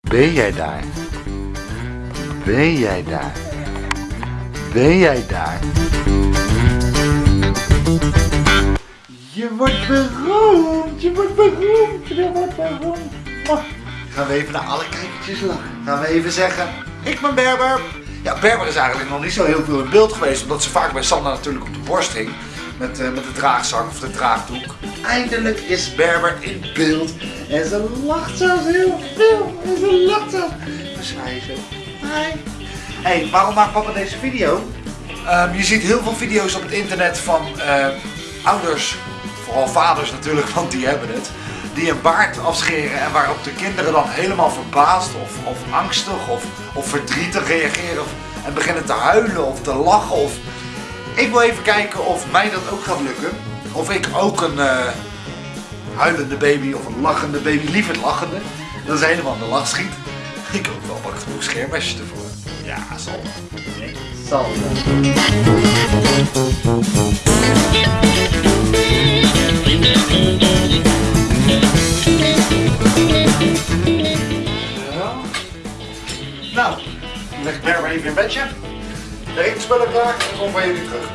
Ben jij daar? Ben jij daar? Ben jij daar? Je wordt beroemd, je wordt beroemd, je wordt beroemd. Mwah. Gaan we even naar alle kijkertjes lachen. Gaan we even zeggen, ik ben Berber. Ja, Berber is eigenlijk nog niet zo heel veel in beeld geweest, omdat ze vaak bij Sander natuurlijk op de borst hing. Met, eh, met de draagzak of de draagdoek. Eindelijk is Berber in beeld. En ze lacht zelfs heel veel. En ze lacht zelfs. Dus hij zo. Hi. hey, waarom maakt papa deze video? Ehm, je ziet heel veel video's op het internet van eh, ouders, vooral vaders natuurlijk, want die hebben het. Die een baard afscheren en waarop de kinderen dan helemaal verbaasd of, of angstig of, of verdrietig reageren. En beginnen te huilen of te lachen. Of... Ik wil even kijken of mij dat ook gaat lukken. Of ik ook een eh, huilende baby of een lachende baby, liever lachende. Dat is helemaal in de lach schiet. Ik hoop wel wat genoeg schermesjes ervoor. Ja, zal. Nee, zal. Ja. Nou, leg ik Berber even in bedje. De etenspullen klaar en kom bij jullie terug.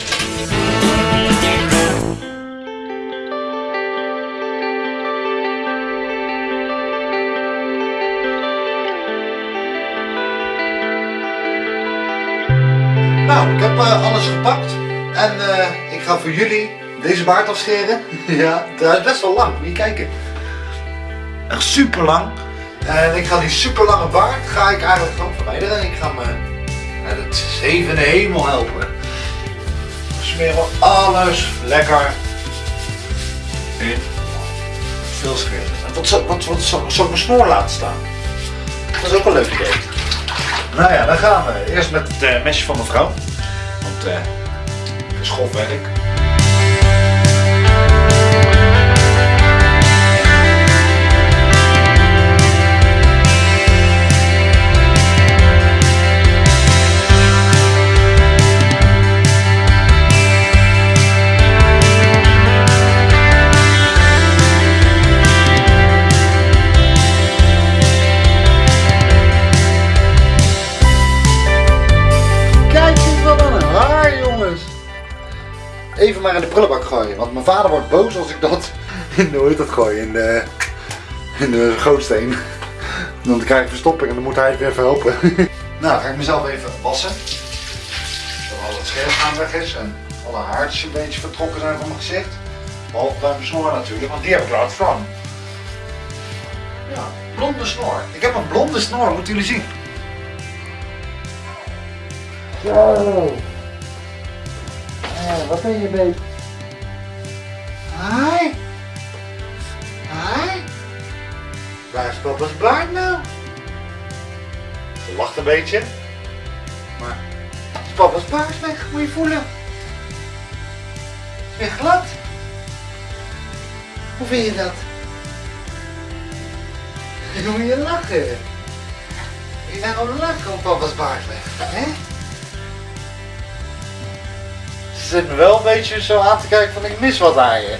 Nou, ik heb eh, alles gepakt en eh, ik ga voor jullie deze baard afscheren. ja, het is best wel lang, moet je kijken. Echt super lang. En ik ga die super lange baard ga ik eigenlijk gewoon verwijderen. Ik ga me naar de hemel helpen. Smeren we alles lekker in veel scheren. En wat, wat, wat, zal ik mijn snoor laten staan? Dat is ook een leuk idee. Nou ja, dan gaan we eerst met het eh, mesje van mevrouw. Want eh het is schofwerk. Even maar in de prullenbak gooien, want mijn vader wordt boos als ik dat in de, dat gooi, in de, in de gootsteen. Dan krijg ik verstopping en dan moet hij het weer verhelpen. nou, ga ik mezelf even wassen. Zodat al het scherm weg is en alle haartjes een beetje vertrokken zijn van mijn gezicht. Behalve bij mijn snor natuurlijk, want die heb ik laten staan. Ja, blonde snor. Ik heb een blonde snor, moeten jullie zien. Zo. Wat ben je, babe? Hi. Hi. Waar is papa's baard nou? Ze lacht een beetje. Maar is papa's baard weg? Moet je voelen. Is weer glad. Hoe vind je dat? Dan moet je lachen. Je bent wel lachen om papa's baard weg, hè? Zit me wel een beetje zo aan te kijken van ik mis wat aan je.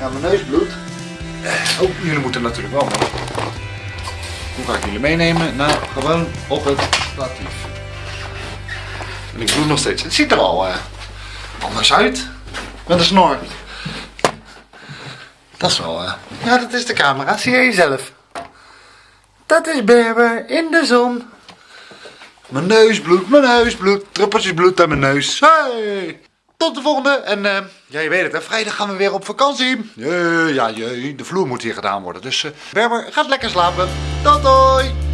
Ja, mijn neus bloedt. Oh, jullie moeten natuurlijk wel mee. Hoe ga ik jullie meenemen? Nou, gewoon op het statief. En ik bloed nog steeds. Het ziet er al eh, anders uit. Met een snor. Dat is wel... eh, Ja, dat is de camera. Zie je jezelf? Dat is Berber in de zon. Mijn neus bloedt, mijn neus bloedt, druppeltjes bloed aan mijn neus. Hey! Tot de volgende. En eh, ja, je weet het, hè, vrijdag gaan we weer op vakantie. Ja, jee, de vloer moet hier gedaan worden. Dus eh, Berber, gaat lekker slapen. Tot doei!